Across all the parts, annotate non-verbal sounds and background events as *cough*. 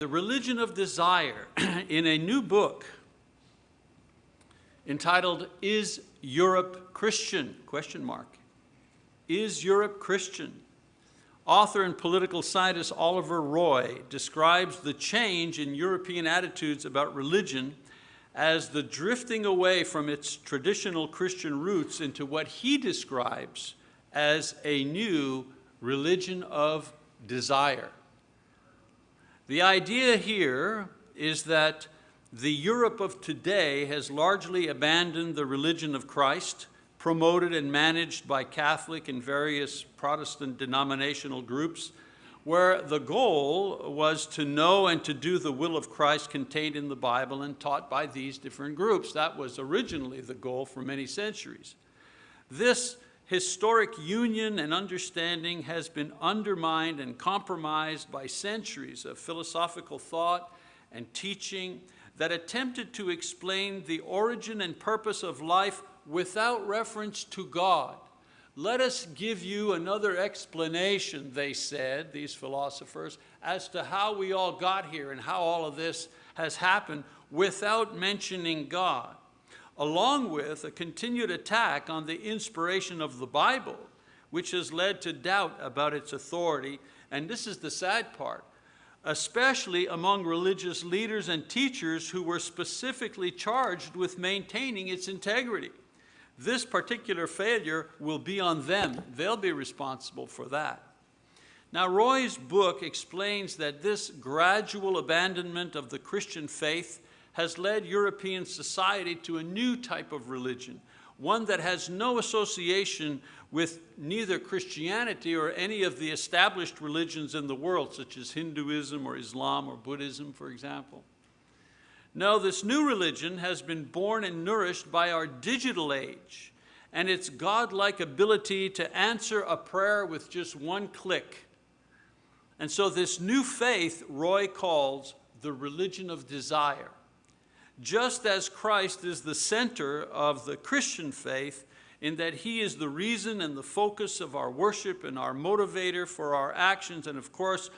the religion of desire *clears throat* in a new book entitled Is Europe Christian? Question mark. Is Europe Christian? Author and political scientist Oliver Roy describes the change in European attitudes about religion as the drifting away from its traditional Christian roots into what he describes as a new religion of desire. The idea here is that the Europe of today has largely abandoned the religion of Christ, promoted and managed by Catholic and various Protestant denominational groups, where the goal was to know and to do the will of Christ contained in the Bible and taught by these different groups. That was originally the goal for many centuries. This historic union and understanding has been undermined and compromised by centuries of philosophical thought and teaching that attempted to explain the origin and purpose of life without reference to God. Let us give you another explanation, they said, these philosophers, as to how we all got here and how all of this has happened without mentioning God, along with a continued attack on the inspiration of the Bible, which has led to doubt about its authority. And this is the sad part, especially among religious leaders and teachers who were specifically charged with maintaining its integrity. This particular failure will be on them. They'll be responsible for that. Now, Roy's book explains that this gradual abandonment of the Christian faith has led European society to a new type of religion, one that has no association with neither Christianity or any of the established religions in the world, such as Hinduism or Islam or Buddhism, for example. No, this new religion has been born and nourished by our digital age and its godlike ability to answer a prayer with just one click. And so this new faith Roy calls the religion of desire. Just as Christ is the center of the Christian faith in that he is the reason and the focus of our worship and our motivator for our actions and of course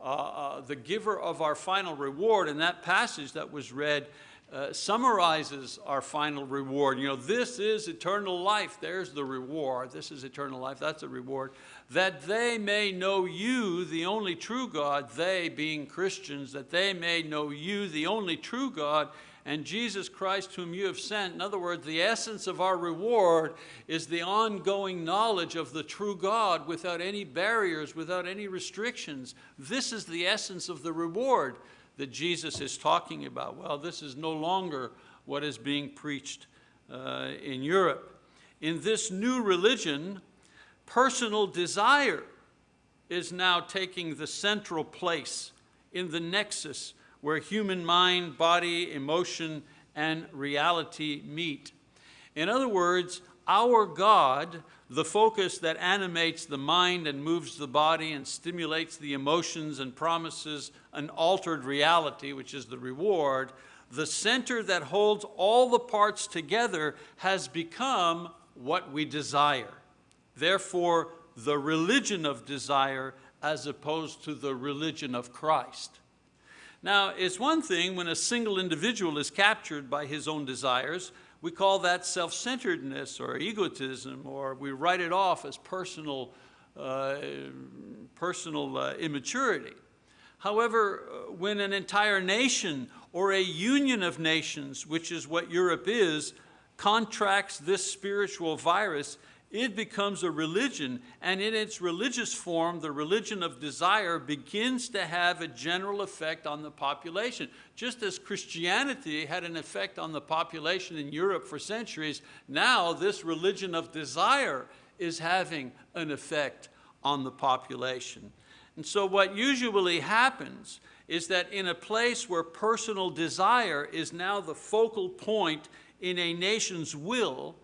uh, uh, the giver of our final reward. And that passage that was read uh, summarizes our final reward. You know, this is eternal life. There's the reward. This is eternal life. That's a reward. That they may know you, the only true God, they being Christians, that they may know you, the only true God, and Jesus Christ whom you have sent. In other words, the essence of our reward is the ongoing knowledge of the true God without any barriers, without any restrictions. This is the essence of the reward that Jesus is talking about. Well, this is no longer what is being preached uh, in Europe. In this new religion, personal desire is now taking the central place in the nexus where human mind, body, emotion, and reality meet. In other words, our God, the focus that animates the mind and moves the body and stimulates the emotions and promises an altered reality, which is the reward, the center that holds all the parts together has become what we desire. Therefore, the religion of desire as opposed to the religion of Christ. Now, it's one thing when a single individual is captured by his own desires, we call that self-centeredness or egotism, or we write it off as personal, uh, personal uh, immaturity. However, uh, when an entire nation or a union of nations, which is what Europe is, contracts this spiritual virus, it becomes a religion, and in its religious form, the religion of desire begins to have a general effect on the population. Just as Christianity had an effect on the population in Europe for centuries, now this religion of desire is having an effect on the population. And so what usually happens is that in a place where personal desire is now the focal point in a nation's will,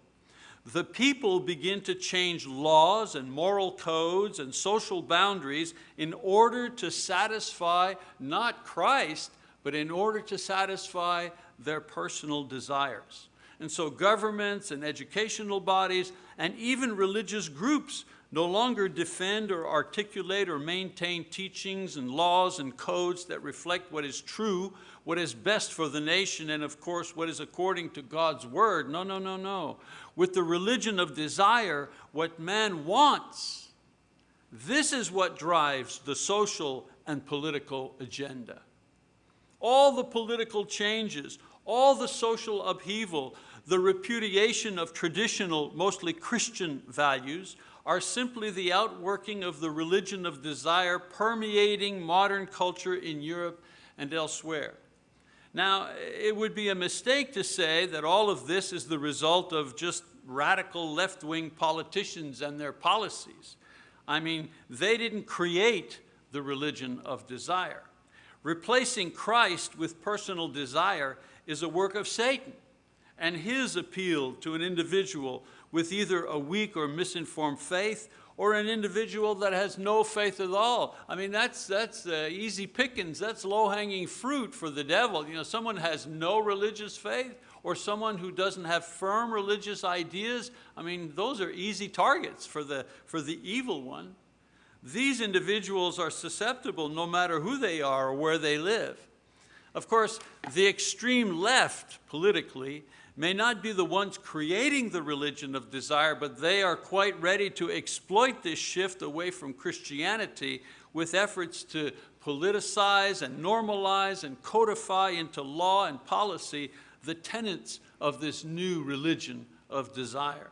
the people begin to change laws and moral codes and social boundaries in order to satisfy not Christ, but in order to satisfy their personal desires. And so governments and educational bodies and even religious groups no longer defend or articulate or maintain teachings and laws and codes that reflect what is true, what is best for the nation, and of course what is according to God's word. No, no, no, no. With the religion of desire, what man wants, this is what drives the social and political agenda. All the political changes, all the social upheaval, the repudiation of traditional, mostly Christian values, are simply the outworking of the religion of desire permeating modern culture in Europe and elsewhere. Now, it would be a mistake to say that all of this is the result of just radical left-wing politicians and their policies. I mean, they didn't create the religion of desire. Replacing Christ with personal desire is a work of Satan and his appeal to an individual with either a weak or misinformed faith or an individual that has no faith at all. I mean, that's, that's uh, easy pickings, that's low-hanging fruit for the devil. You know, someone has no religious faith or someone who doesn't have firm religious ideas, I mean, those are easy targets for the, for the evil one. These individuals are susceptible no matter who they are or where they live. Of course, the extreme left politically may not be the ones creating the religion of desire, but they are quite ready to exploit this shift away from Christianity with efforts to politicize and normalize and codify into law and policy the tenets of this new religion of desire.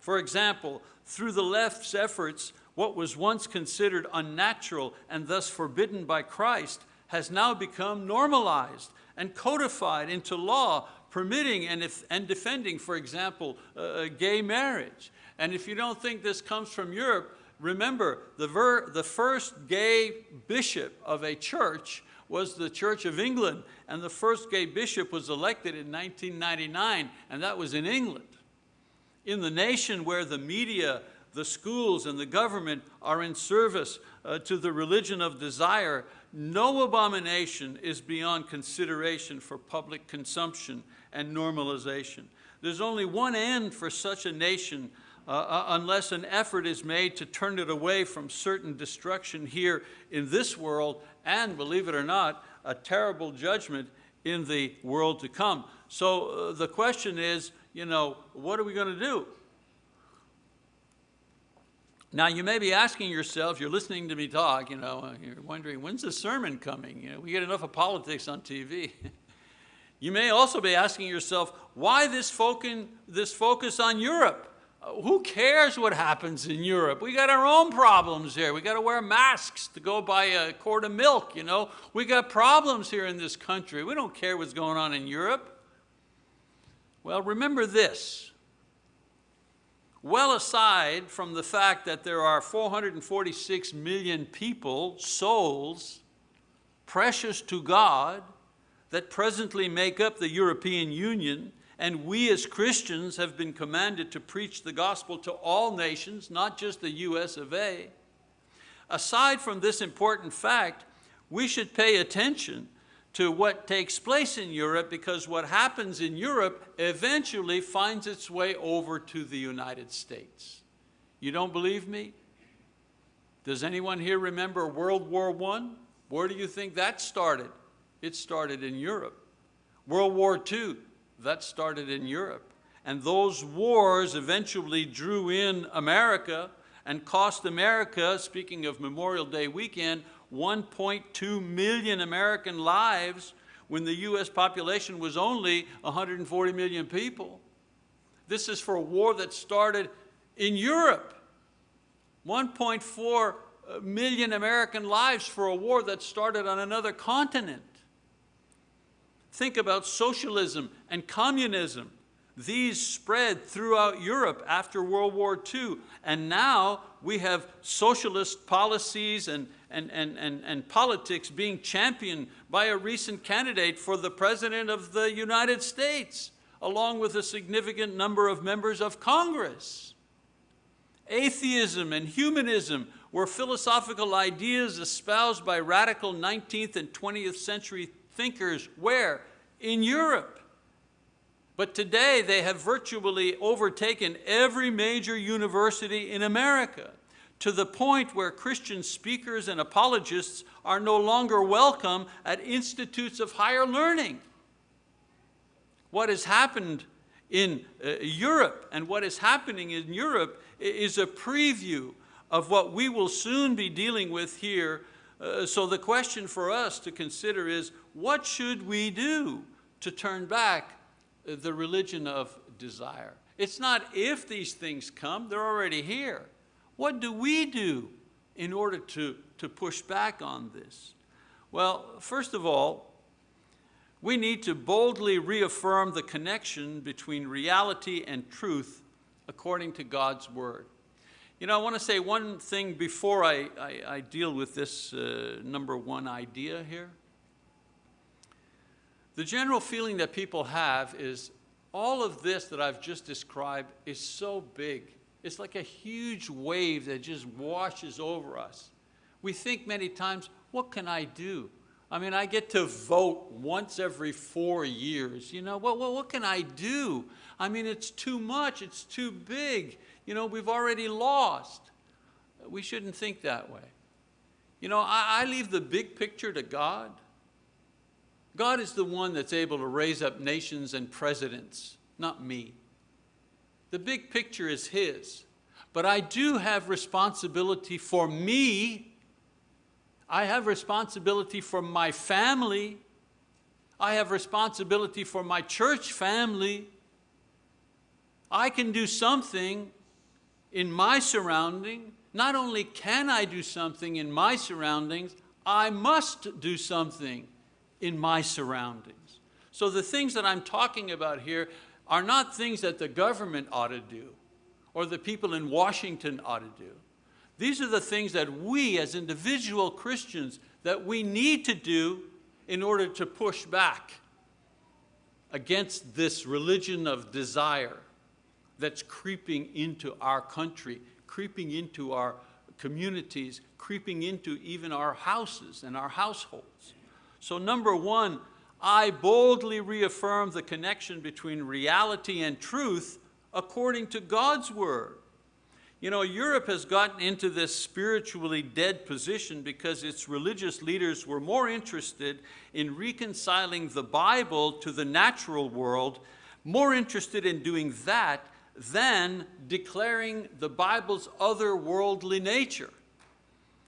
For example, through the left's efforts, what was once considered unnatural and thus forbidden by Christ has now become normalized and codified into law permitting and, if, and defending, for example, uh, gay marriage. And if you don't think this comes from Europe, remember the, ver the first gay bishop of a church was the Church of England, and the first gay bishop was elected in 1999, and that was in England. In the nation where the media, the schools, and the government are in service uh, to the religion of desire, no abomination is beyond consideration for public consumption and normalization. There's only one end for such a nation uh, uh, unless an effort is made to turn it away from certain destruction here in this world and, believe it or not, a terrible judgment in the world to come. So uh, the question is, you know, what are we going to do? Now you may be asking yourself, you're listening to me talk, you know, you're wondering, when's the sermon coming? You know, we get enough of politics on TV. *laughs* you may also be asking yourself, why this, focus, this focus on Europe? Uh, who cares what happens in Europe? We got our own problems here. We got to wear masks to go buy a quart of milk, you know. We got problems here in this country. We don't care what's going on in Europe. Well, remember this well aside from the fact that there are 446 million people, souls, precious to God, that presently make up the European Union, and we as Christians have been commanded to preach the gospel to all nations, not just the US of A. Aside from this important fact, we should pay attention to what takes place in Europe because what happens in Europe eventually finds its way over to the United States. You don't believe me? Does anyone here remember World War I? Where do you think that started? It started in Europe. World War II, that started in Europe. And those wars eventually drew in America and cost America, speaking of Memorial Day weekend, 1.2 million American lives when the US population was only 140 million people. This is for a war that started in Europe. 1.4 uh, American lives for a war that started on another continent. Think about socialism and communism. These spread throughout Europe after World War II, and now we have socialist policies and, and, and, and, and politics being championed by a recent candidate for the President of the United States, along with a significant number of members of Congress. Atheism and humanism were philosophical ideas espoused by radical 19th and 20th century thinkers. Where? In Europe. But today they have virtually overtaken every major university in America. To the point where Christian speakers and apologists are no longer welcome at institutes of higher learning. What has happened in uh, Europe and what is happening in Europe is a preview of what we will soon be dealing with here. Uh, so the question for us to consider is, what should we do to turn back uh, the religion of desire? It's not if these things come, they're already here. What do we do in order to, to push back on this? Well, first of all, we need to boldly reaffirm the connection between reality and truth according to God's word. You know, I want to say one thing before I, I, I deal with this uh, number one idea here. The general feeling that people have is all of this that I've just described is so big. It's like a huge wave that just washes over us. We think many times, what can I do? I mean, I get to vote once every four years. You know, what, what, what can I do? I mean, it's too much, it's too big. You know, we've already lost. We shouldn't think that way. You know, I, I leave the big picture to God. God is the one that's able to raise up nations and presidents, not me. The big picture is His. But I do have responsibility for me. I have responsibility for my family. I have responsibility for my church family. I can do something in my surrounding. Not only can I do something in my surroundings, I must do something in my surroundings. So the things that I'm talking about here are not things that the government ought to do or the people in Washington ought to do. These are the things that we as individual Christians that we need to do in order to push back against this religion of desire that's creeping into our country, creeping into our communities, creeping into even our houses and our households. So number one, I boldly reaffirm the connection between reality and truth according to God's word. You know, Europe has gotten into this spiritually dead position because its religious leaders were more interested in reconciling the Bible to the natural world, more interested in doing that than declaring the Bible's otherworldly nature.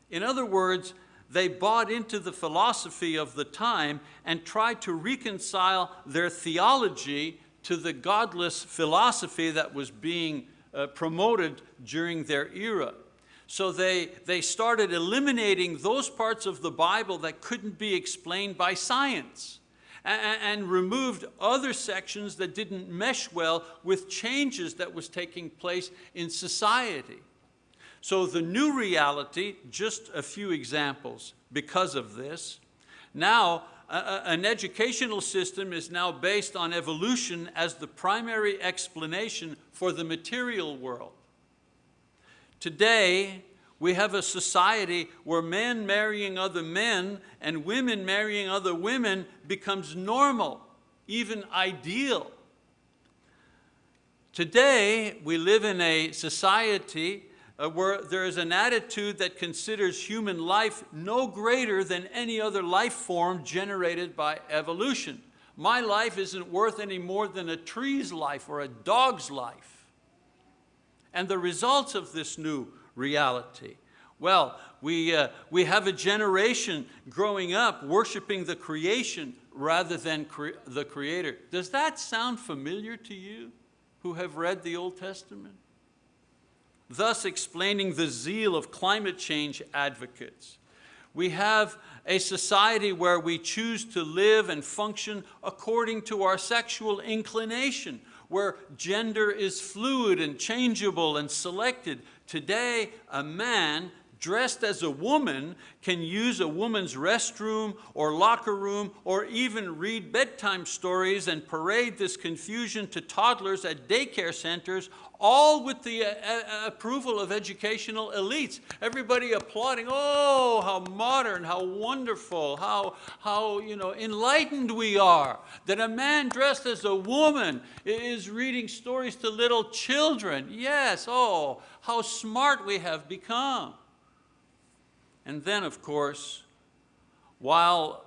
In other words, they bought into the philosophy of the time and tried to reconcile their theology to the godless philosophy that was being uh, promoted during their era. So they, they started eliminating those parts of the Bible that couldn't be explained by science and, and removed other sections that didn't mesh well with changes that was taking place in society. So the new reality, just a few examples because of this. Now, an educational system is now based on evolution as the primary explanation for the material world. Today, we have a society where men marrying other men and women marrying other women becomes normal, even ideal. Today, we live in a society uh, where there is an attitude that considers human life no greater than any other life form generated by evolution. My life isn't worth any more than a tree's life or a dog's life. And the results of this new reality, well, we, uh, we have a generation growing up worshiping the creation rather than cre the creator. Does that sound familiar to you who have read the Old Testament? Thus explaining the zeal of climate change advocates. We have a society where we choose to live and function according to our sexual inclination, where gender is fluid and changeable and selected. Today, a man dressed as a woman can use a woman's restroom or locker room or even read bedtime stories and parade this confusion to toddlers at daycare centers, all with the uh, uh, approval of educational elites. Everybody applauding, oh, how modern, how wonderful, how, how you know, enlightened we are, that a man dressed as a woman is reading stories to little children. Yes, oh, how smart we have become. And then, of course, while,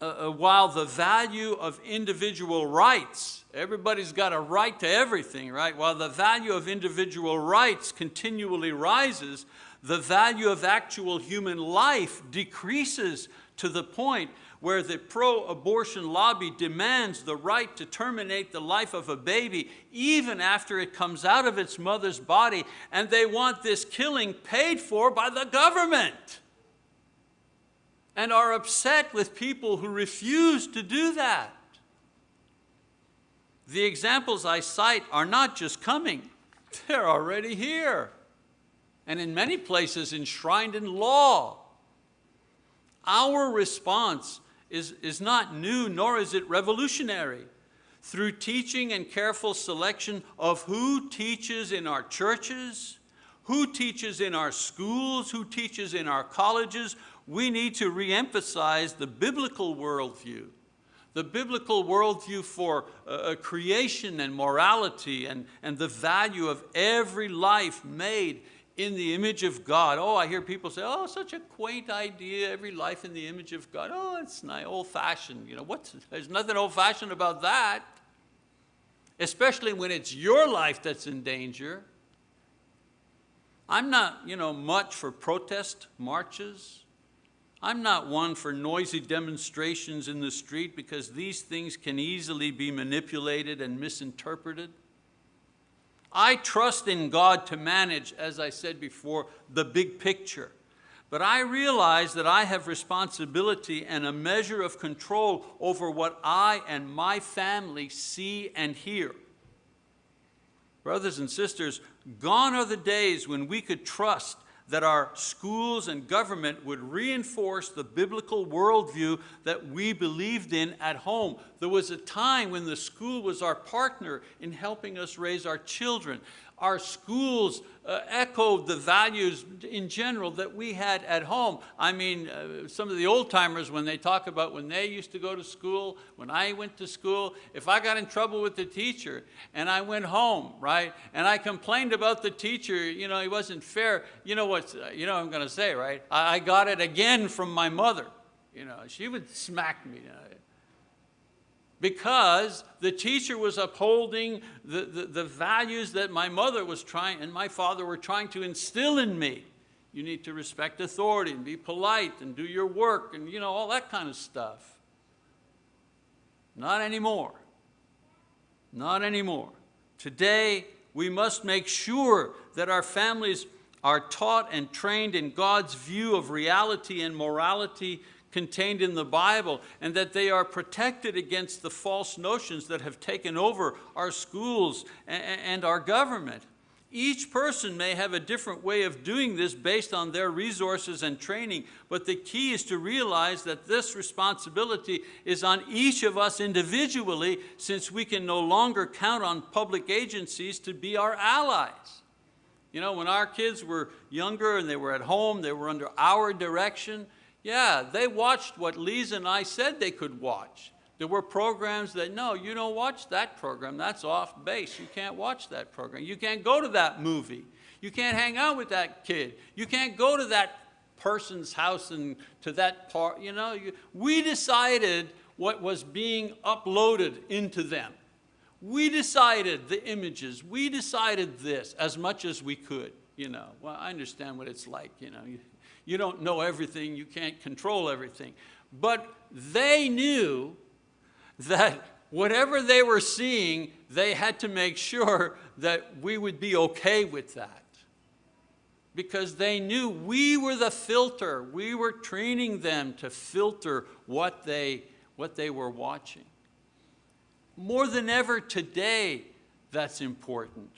uh, uh, while the value of individual rights, everybody's got a right to everything, right? While the value of individual rights continually rises, the value of actual human life decreases to the point where the pro-abortion lobby demands the right to terminate the life of a baby even after it comes out of its mother's body, and they want this killing paid for by the government and are upset with people who refuse to do that. The examples I cite are not just coming, *laughs* they're already here, and in many places enshrined in law. Our response is, is not new, nor is it revolutionary. Through teaching and careful selection of who teaches in our churches, who teaches in our schools, who teaches in our colleges, we need to reemphasize the biblical worldview. The biblical worldview for uh, creation and morality and, and the value of every life made in the image of God. Oh, I hear people say, oh, such a quaint idea, every life in the image of God. Oh, it's old-fashioned. You know, what's, there's nothing old-fashioned about that, especially when it's your life that's in danger. I'm not you know, much for protest marches. I'm not one for noisy demonstrations in the street because these things can easily be manipulated and misinterpreted. I trust in God to manage, as I said before, the big picture. But I realize that I have responsibility and a measure of control over what I and my family see and hear. Brothers and sisters, gone are the days when we could trust that our schools and government would reinforce the biblical worldview that we believed in at home. There was a time when the school was our partner in helping us raise our children our schools uh, echoed the values in general that we had at home. I mean, uh, some of the old timers, when they talk about when they used to go to school, when I went to school, if I got in trouble with the teacher and I went home, right, and I complained about the teacher, you know, he wasn't fair, you know what, you know what I'm going to say, right? I, I got it again from my mother. You know, she would smack me. Because the teacher was upholding the, the, the, values that my mother was trying and my father were trying to instill in me. You need to respect authority and be polite and do your work and you know, all that kind of stuff. Not anymore. Not anymore. Today, we must make sure that our families are taught and trained in God's view of reality and morality contained in the Bible and that they are protected against the false notions that have taken over our schools and our government. Each person may have a different way of doing this based on their resources and training, but the key is to realize that this responsibility is on each of us individually since we can no longer count on public agencies to be our allies. You know, when our kids were younger and they were at home, they were under our direction, yeah, they watched what Lisa and I said they could watch. There were programs that, no, you don't watch that program, that's off base. You can't watch that program. You can't go to that movie. You can't hang out with that kid. You can't go to that person's house and to that part, you know. You, we decided what was being uploaded into them. We decided the images. We decided this as much as we could, you know. Well, I understand what it's like, you know. You don't know everything, you can't control everything. But they knew that whatever they were seeing, they had to make sure that we would be okay with that. Because they knew we were the filter. We were training them to filter what they, what they were watching. More than ever today, that's important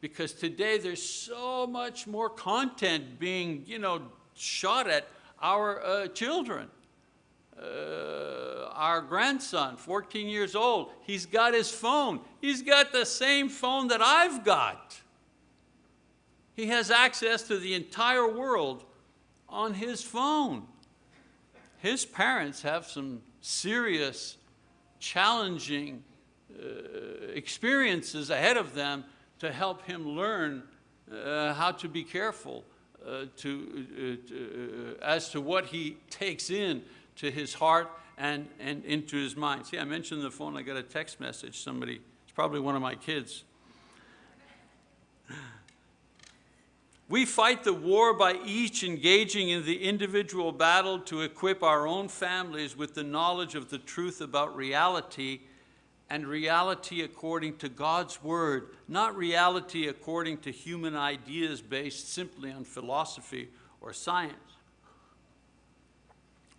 because today there's so much more content being you know, shot at our uh, children. Uh, our grandson, 14 years old, he's got his phone. He's got the same phone that I've got. He has access to the entire world on his phone. His parents have some serious, challenging uh, experiences ahead of them to help him learn uh, how to be careful uh, to, uh, to uh, as to what he takes in to his heart and, and into his mind. See, I mentioned the phone, I got a text message, somebody, it's probably one of my kids. We fight the war by each engaging in the individual battle to equip our own families with the knowledge of the truth about reality and reality according to God's word, not reality according to human ideas based simply on philosophy or science.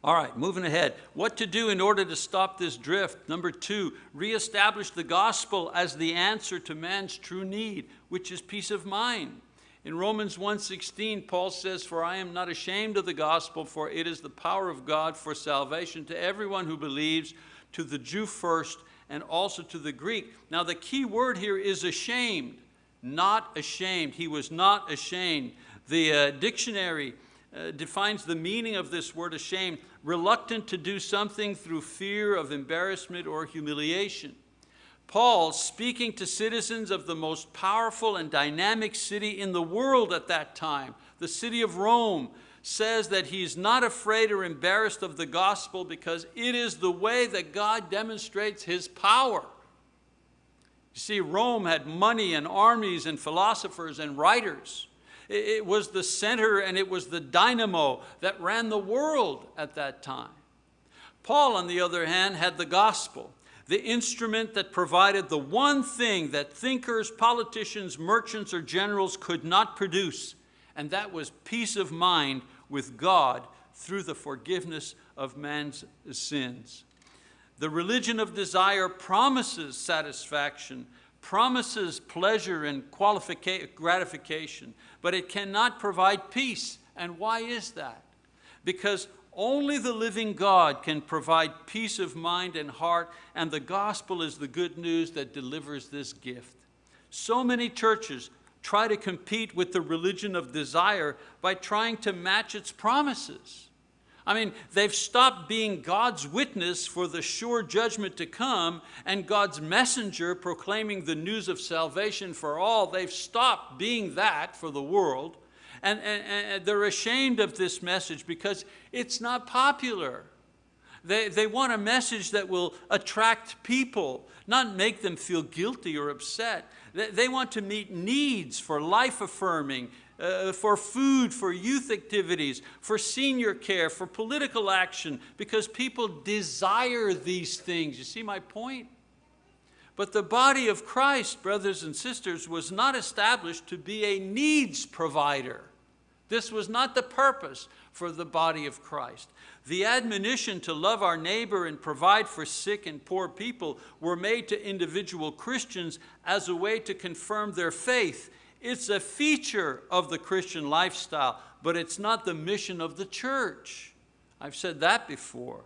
All right, moving ahead. What to do in order to stop this drift? Number two, reestablish the gospel as the answer to man's true need, which is peace of mind. In Romans 1.16, Paul says, For I am not ashamed of the gospel, for it is the power of God for salvation to everyone who believes, to the Jew first, and also to the Greek. Now the key word here is ashamed, not ashamed. He was not ashamed. The uh, dictionary uh, defines the meaning of this word ashamed, reluctant to do something through fear of embarrassment or humiliation. Paul, speaking to citizens of the most powerful and dynamic city in the world at that time, the city of Rome, says that he's not afraid or embarrassed of the gospel because it is the way that God demonstrates his power. You see, Rome had money and armies and philosophers and writers. It was the center and it was the dynamo that ran the world at that time. Paul, on the other hand, had the gospel the instrument that provided the one thing that thinkers, politicians, merchants, or generals could not produce, and that was peace of mind with God through the forgiveness of man's sins. The religion of desire promises satisfaction, promises pleasure and gratification, but it cannot provide peace. And why is that? Because only the living God can provide peace of mind and heart, and the gospel is the good news that delivers this gift. So many churches try to compete with the religion of desire by trying to match its promises. I mean, they've stopped being God's witness for the sure judgment to come and God's messenger proclaiming the news of salvation for all. They've stopped being that for the world and, and, and they're ashamed of this message because it's not popular. They, they want a message that will attract people, not make them feel guilty or upset. They, want to meet needs for life affirming, uh, for food, for youth activities, for senior care, for political action, because people desire these things. You see my point? But the body of Christ, brothers and sisters, was not established to be a needs provider. This was not the purpose for the body of Christ. The admonition to love our neighbor and provide for sick and poor people were made to individual Christians as a way to confirm their faith. It's a feature of the Christian lifestyle, but it's not the mission of the church. I've said that before.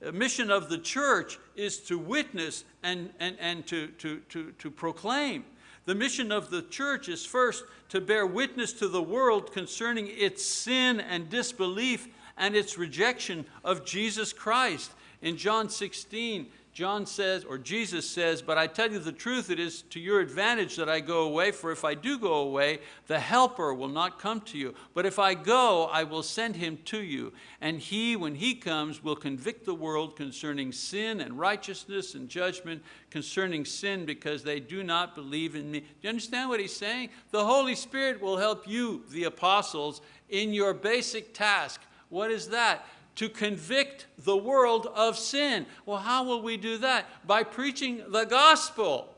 The mission of the church is to witness and, and, and to, to, to, to proclaim. The mission of the church is first to bear witness to the world concerning its sin and disbelief and its rejection of Jesus Christ. In John 16, John says, or Jesus says, but I tell you the truth, it is to your advantage that I go away, for if I do go away, the helper will not come to you. But if I go, I will send him to you. And he, when he comes, will convict the world concerning sin and righteousness and judgment, concerning sin because they do not believe in me. Do you understand what he's saying? The Holy Spirit will help you, the apostles, in your basic task. What is that? To convict the world of sin. Well, how will we do that? By preaching the gospel.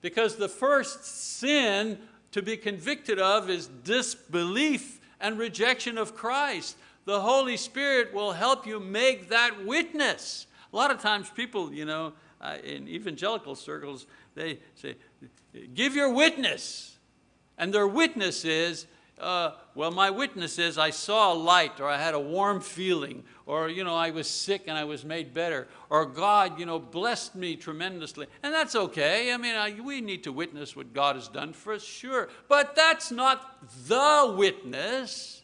Because the first sin to be convicted of is disbelief and rejection of Christ. The Holy Spirit will help you make that witness. A lot of times people, you know, uh, in evangelical circles, they say, give your witness. And their witness is, uh, well, my witness is I saw a light or I had a warm feeling or, you know, I was sick and I was made better or God, you know, blessed me tremendously. And that's okay. I mean, I, we need to witness what God has done for us, sure. But that's not the witness.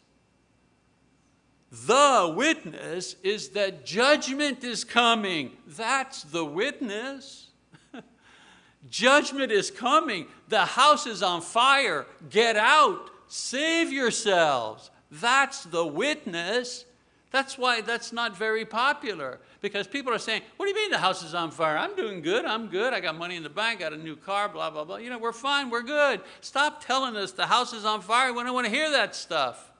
The witness is that judgment is coming. That's the witness. *laughs* judgment is coming. The house is on fire. Get out. Save yourselves. That's the witness. That's why that's not very popular because people are saying, what do you mean the house is on fire? I'm doing good, I'm good, I got money in the bank, got a new car, blah, blah, blah. You know, we're fine, we're good. Stop telling us the house is on fire, we don't want to hear that stuff.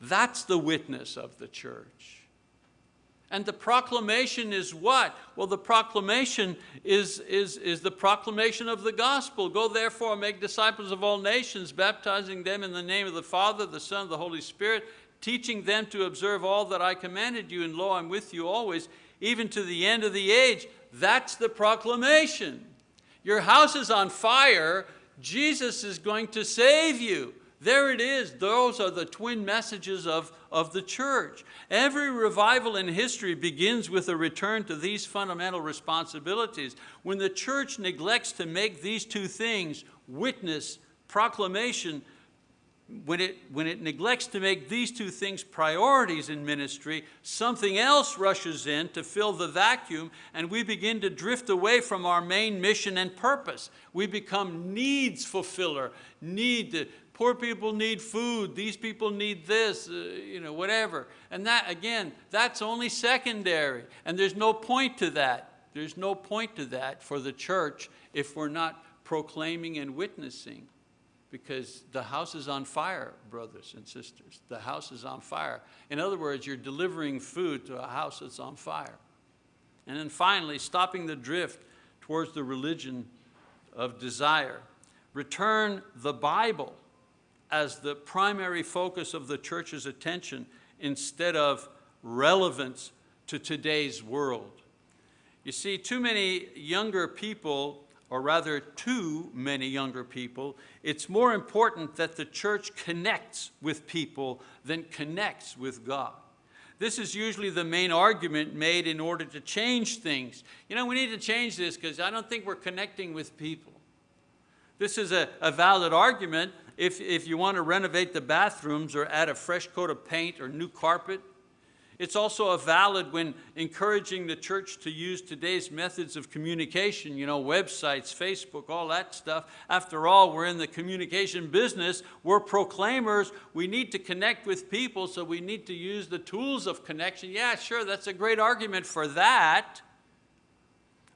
That's the witness of the church. And the proclamation is what? Well, the proclamation is, is, is the proclamation of the gospel. Go therefore make disciples of all nations, baptizing them in the name of the Father, the Son, the Holy Spirit, teaching them to observe all that I commanded you, and lo, I'm with you always, even to the end of the age. That's the proclamation. Your house is on fire, Jesus is going to save you. There it is. Those are the twin messages of, of the church. Every revival in history begins with a return to these fundamental responsibilities. When the church neglects to make these two things, witness, proclamation, when it, when it neglects to make these two things priorities in ministry, something else rushes in to fill the vacuum and we begin to drift away from our main mission and purpose. We become needs fulfiller, need to, Poor people need food, these people need this, uh, you know, whatever. And that, again, that's only secondary. And there's no point to that. There's no point to that for the church if we're not proclaiming and witnessing because the house is on fire, brothers and sisters. The house is on fire. In other words, you're delivering food to a house that's on fire. And then finally, stopping the drift towards the religion of desire. Return the Bible as the primary focus of the church's attention instead of relevance to today's world. You see, too many younger people, or rather too many younger people, it's more important that the church connects with people than connects with God. This is usually the main argument made in order to change things. You know, we need to change this because I don't think we're connecting with people. This is a, a valid argument, if, if you want to renovate the bathrooms or add a fresh coat of paint or new carpet. It's also a valid when encouraging the church to use today's methods of communication, you know, websites, Facebook, all that stuff. After all, we're in the communication business. We're proclaimers. We need to connect with people, so we need to use the tools of connection. Yeah, sure, that's a great argument for that.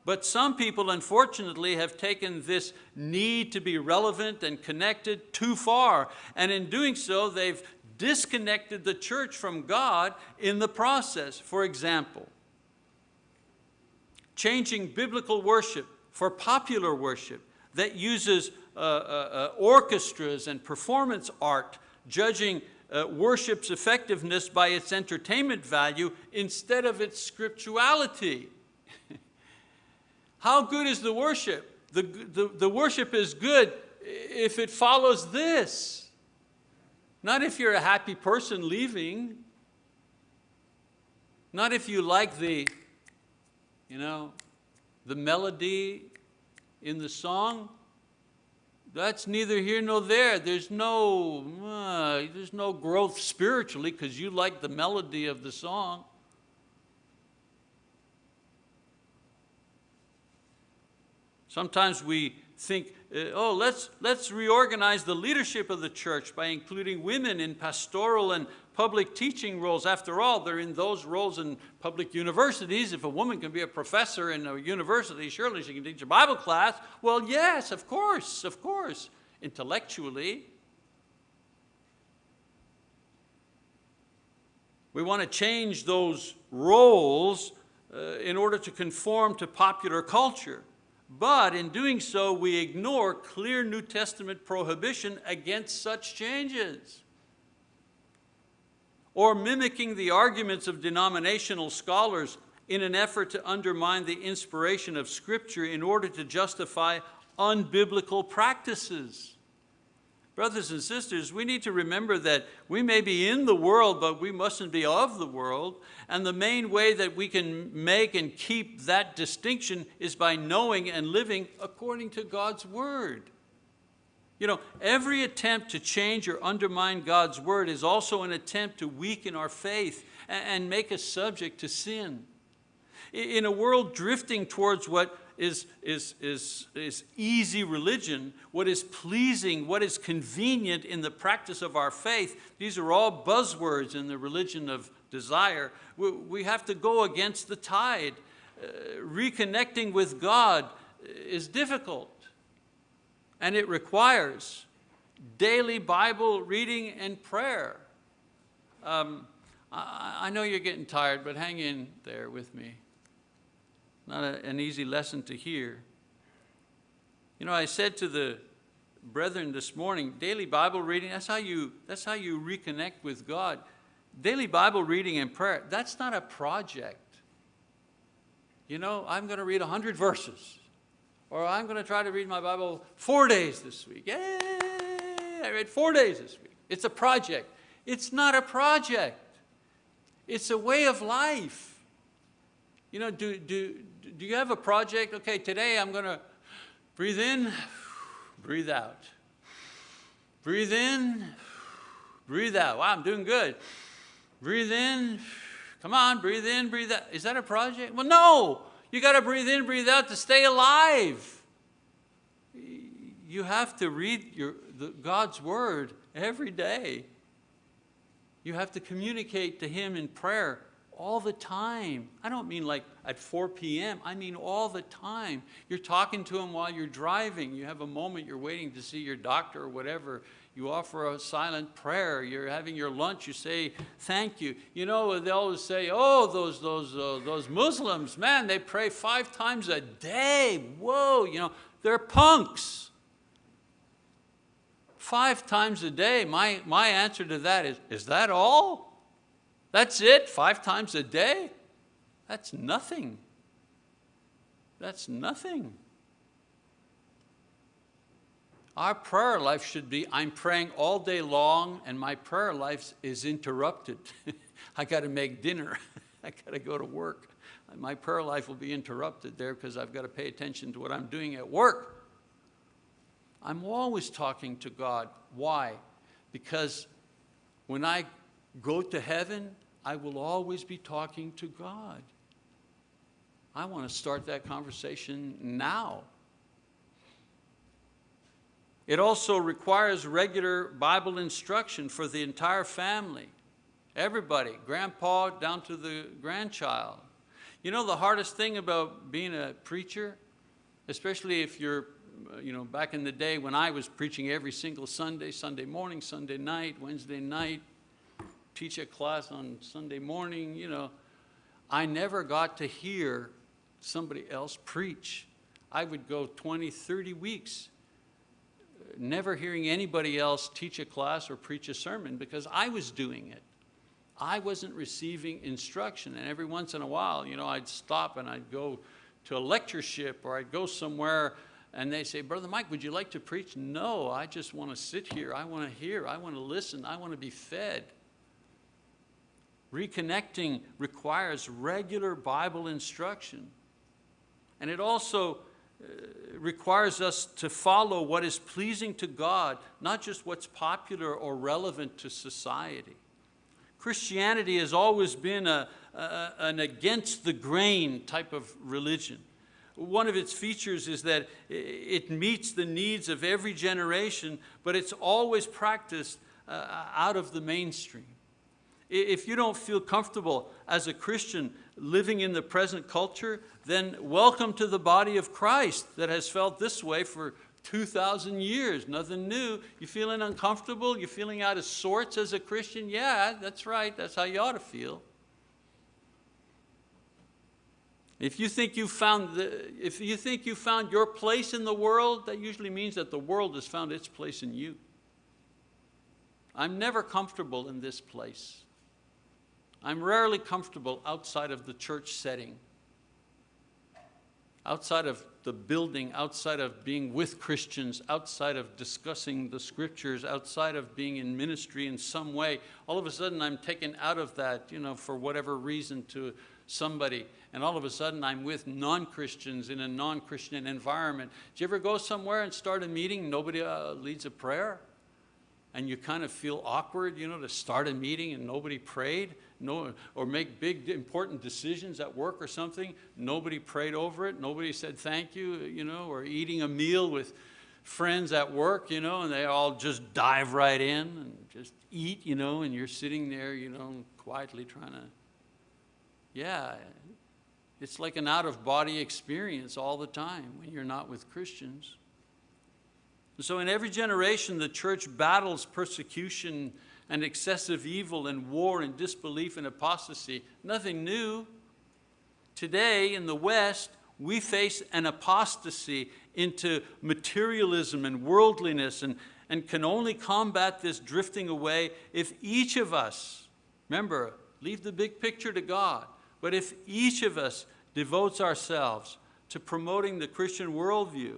But some people, unfortunately, have taken this need to be relevant and connected too far. And in doing so, they've disconnected the church from God in the process. For example, changing biblical worship for popular worship that uses uh, uh, uh, orchestras and performance art, judging uh, worship's effectiveness by its entertainment value instead of its scriptuality. How good is the worship? The, the, the worship is good if it follows this. Not if you're a happy person leaving. Not if you like the, you know, the melody in the song. That's neither here nor there. There's no, uh, there's no growth spiritually because you like the melody of the song. Sometimes we think, uh, oh, let's, let's reorganize the leadership of the church by including women in pastoral and public teaching roles. After all, they're in those roles in public universities. If a woman can be a professor in a university, surely she can teach a Bible class. Well, yes, of course, of course, intellectually. We want to change those roles uh, in order to conform to popular culture. But in doing so, we ignore clear New Testament prohibition against such changes. Or mimicking the arguments of denominational scholars in an effort to undermine the inspiration of Scripture in order to justify unbiblical practices. Brothers and sisters, we need to remember that we may be in the world, but we mustn't be of the world. And the main way that we can make and keep that distinction is by knowing and living according to God's word. You know, every attempt to change or undermine God's word is also an attempt to weaken our faith and make us subject to sin. In a world drifting towards what is, is, is, is easy religion, what is pleasing, what is convenient in the practice of our faith, these are all buzzwords in the religion of desire. We, we have to go against the tide. Uh, reconnecting with God is difficult and it requires daily Bible reading and prayer. Um, I, I know you're getting tired, but hang in there with me not a, an easy lesson to hear. You know, I said to the brethren this morning, daily Bible reading, that's how you, that's how you reconnect with God. Daily Bible reading and prayer, that's not a project. You know, I'm going to read 100 verses. Or I'm going to try to read my Bible four days this week. Yay! I read four days this week. It's a project. It's not a project. It's a way of life. You know, do, do, do you have a project? Okay, today I'm going to breathe in, breathe out. Breathe in, breathe out. Wow, I'm doing good. Breathe in, come on, breathe in, breathe out. Is that a project? Well, no. You got to breathe in, breathe out to stay alive. You have to read your, the, God's word every day. You have to communicate to Him in prayer all the time. I don't mean like at 4 p.m., I mean all the time. You're talking to him while you're driving. You have a moment, you're waiting to see your doctor or whatever. You offer a silent prayer. You're having your lunch, you say thank you. You know, they always say, oh, those, those, uh, those Muslims, man, they pray five times a day. Whoa, you know, they're punks. Five times a day, my, my answer to that is, is that all? That's it, five times a day? That's nothing. That's nothing. Our prayer life should be, I'm praying all day long and my prayer life is interrupted. *laughs* I got to make dinner. *laughs* I got to go to work. My prayer life will be interrupted there because I've got to pay attention to what I'm doing at work. I'm always talking to God. Why? Because when I go to heaven, I will always be talking to God. I want to start that conversation now. It also requires regular Bible instruction for the entire family. Everybody, grandpa down to the grandchild. You know the hardest thing about being a preacher, especially if you're, you know, back in the day when I was preaching every single Sunday, Sunday morning, Sunday night, Wednesday night, teach a class on Sunday morning, you know, I never got to hear somebody else preach. I would go 20, 30 weeks uh, never hearing anybody else teach a class or preach a sermon because I was doing it. I wasn't receiving instruction and every once in a while, you know, I'd stop and I'd go to a lectureship or I'd go somewhere and they say, Brother Mike, would you like to preach? No, I just want to sit here. I want to hear. I want to listen. I want to be fed. Reconnecting requires regular Bible instruction. And it also uh, requires us to follow what is pleasing to God, not just what's popular or relevant to society. Christianity has always been a, a, an against the grain type of religion. One of its features is that it meets the needs of every generation, but it's always practiced uh, out of the mainstream. If you don't feel comfortable as a Christian living in the present culture, then welcome to the body of Christ that has felt this way for 2,000 years, nothing new. You're feeling uncomfortable? You're feeling out of sorts as a Christian? Yeah, that's right, that's how you ought to feel. If you think you found the, if you think you found your place in the world, that usually means that the world has found its place in you. I'm never comfortable in this place. I'm rarely comfortable outside of the church setting. outside of the building, outside of being with Christians, outside of discussing the scriptures, outside of being in ministry in some way, all of a sudden I'm taken out of that, you know, for whatever reason to somebody, and all of a sudden I'm with non-Christians in a non-Christian environment. Do you ever go somewhere and start a meeting, nobody uh, leads a prayer? And you kind of feel awkward, you know, to start a meeting and nobody prayed? no, or make big important decisions at work or something, nobody prayed over it, nobody said thank you, you know, or eating a meal with friends at work, you know, and they all just dive right in and just eat, you know, and you're sitting there, you know, quietly trying to, yeah, it's like an out-of-body experience all the time when you're not with Christians. So in every generation, the church battles persecution and excessive evil and war and disbelief and apostasy. Nothing new. Today in the West, we face an apostasy into materialism and worldliness and, and can only combat this drifting away if each of us, remember, leave the big picture to God, but if each of us devotes ourselves to promoting the Christian worldview,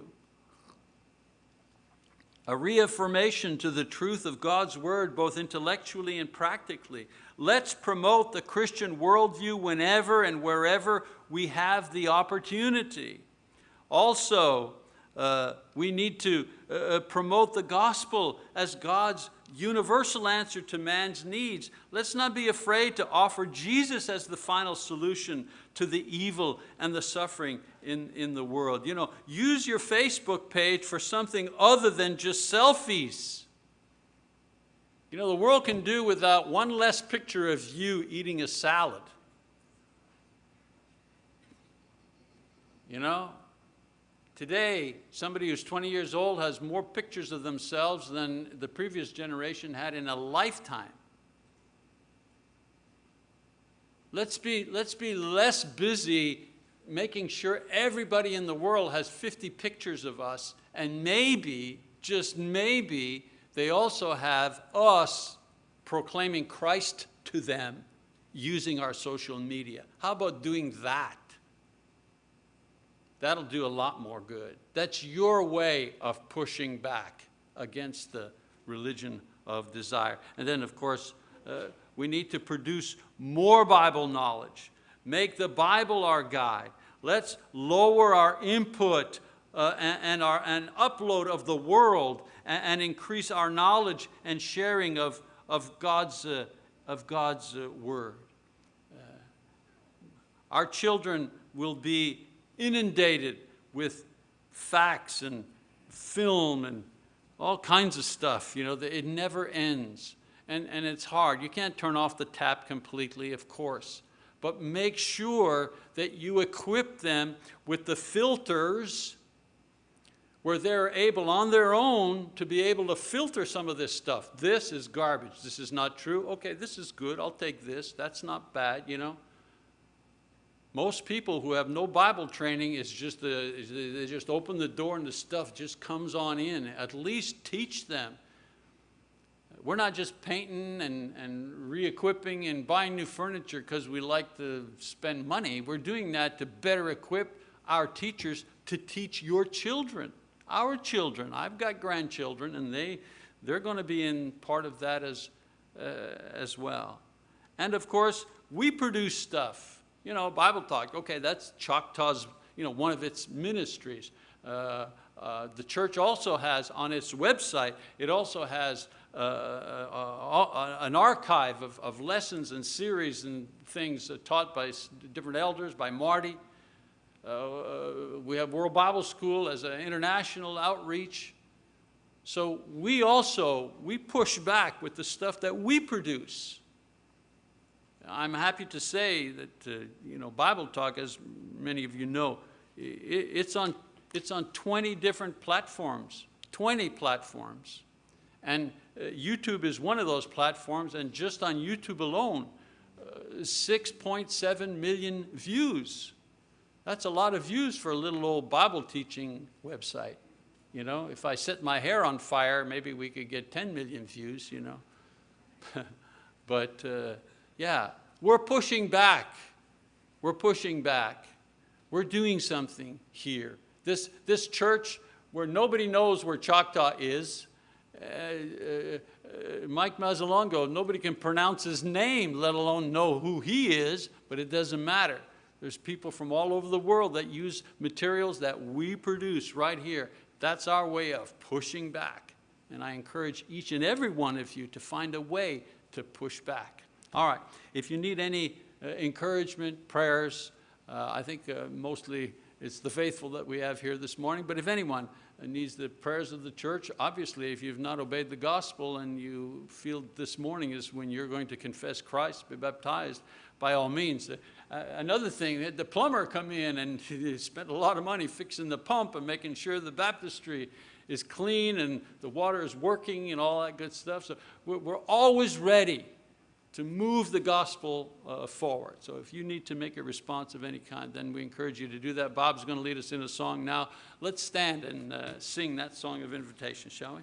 a reaffirmation to the truth of God's word, both intellectually and practically. Let's promote the Christian worldview whenever and wherever we have the opportunity. Also, uh, we need to uh, uh promote the gospel as God's universal answer to man's needs. Let's not be afraid to offer Jesus as the final solution to the evil and the suffering in, in the world. You know, use your Facebook page for something other than just selfies. You know, the world can do without one less picture of you eating a salad. You know, today, somebody who's 20 years old has more pictures of themselves than the previous generation had in a lifetime. Let's be, let's be less busy making sure everybody in the world has 50 pictures of us and maybe, just maybe, they also have us proclaiming Christ to them using our social media. How about doing that? That'll do a lot more good. That's your way of pushing back against the religion of desire. And then, of course, uh, we need to produce more Bible knowledge. Make the Bible our guide. Let's lower our input uh, and, and, our, and upload of the world and, and, increase our knowledge and sharing of, of God's, uh, of God's uh, word. Uh, our children will be inundated with facts and film and all kinds of stuff. You know, it never ends and, and it's hard. You can't turn off the tap completely, of course, but make sure that you equip them with the filters where they're able on their own to be able to filter some of this stuff. This is garbage. This is not true. Okay, this is good. I'll take this. That's not bad, you know. Most people who have no Bible training is just the, they just open the door and the stuff just comes on in. At least teach them we're not just painting and, and re-equipping and buying new furniture because we like to spend money. We're doing that to better equip our teachers to teach your children, our children. I've got grandchildren and they, they're going to be in part of that as, uh, as well. And of course, we produce stuff. You know, Bible Talk, okay, that's Choctaw's, you know, one of its ministries. Uh, uh, the church also has on its website, it also has uh, uh, uh, an archive of, of, lessons and series and things taught by different elders, by Marty. we have World Bible School as an international outreach. So we also, we push back with the stuff that we produce. I'm happy to say that, uh, you know, Bible Talk, as many of you know, it, it's, on, it's on 20 different platforms, 20 platforms. And uh, YouTube is one of those platforms, and just on YouTube alone, uh, 6.7 million views. That's a lot of views for a little old Bible teaching website. You know, if I set my hair on fire, maybe we could get 10 million views, you know. *laughs* but uh, yeah, we're pushing back. We're pushing back. We're doing something here. This, this church where nobody knows where Choctaw is, uh, uh, uh, Mike Mazzalongo, nobody can pronounce his name, let alone know who he is, but it doesn't matter. There's people from all over the world that use materials that we produce right here. That's our way of pushing back. And I encourage each and every one of you to find a way to push back. All right, if you need any uh, encouragement, prayers, uh, I think uh, mostly it's the faithful that we have here this morning, but if anyone needs the prayers of the church, obviously if you've not obeyed the gospel and you feel this morning is when you're going to confess Christ, be baptized, by all means. Uh, another thing, the plumber come in and *laughs* spent a lot of money fixing the pump and making sure the baptistry is clean and the water is working and all that good stuff. So we're always ready to move the gospel uh, forward. So if you need to make a response of any kind, then we encourage you to do that. Bob's going to lead us in a song now. Let's stand and uh, sing that song of invitation, shall we?